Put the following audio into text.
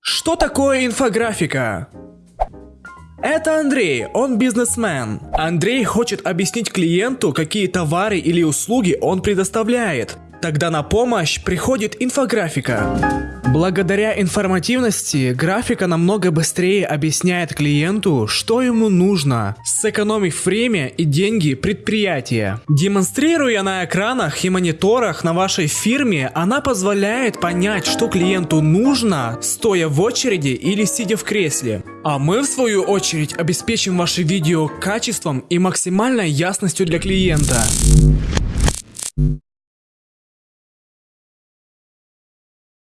Что такое инфографика? Это Андрей, он бизнесмен. Андрей хочет объяснить клиенту, какие товары или услуги он предоставляет. Тогда на помощь приходит инфографика. Благодаря информативности, графика намного быстрее объясняет клиенту, что ему нужно, сэкономив время и деньги предприятия. Демонстрируя на экранах и мониторах на вашей фирме, она позволяет понять, что клиенту нужно, стоя в очереди или сидя в кресле. А мы, в свою очередь, обеспечим ваше видео качеством и максимальной ясностью для клиента.